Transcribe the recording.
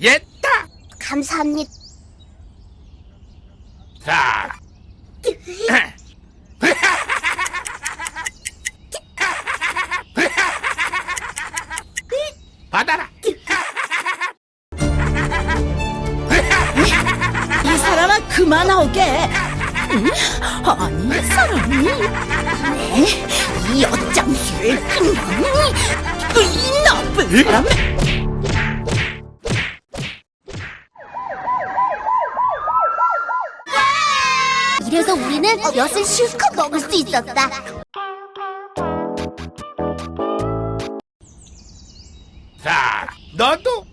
옛다. 감사합니다. 자. 받아라. 이 사람아 그만 나오게. 응? 아니 이 사람이 네? 이 어장수를 그냥 이 나쁜 사람. 이래서 우리는 엿을 실컷 먹을 수 있었다. 자, 너도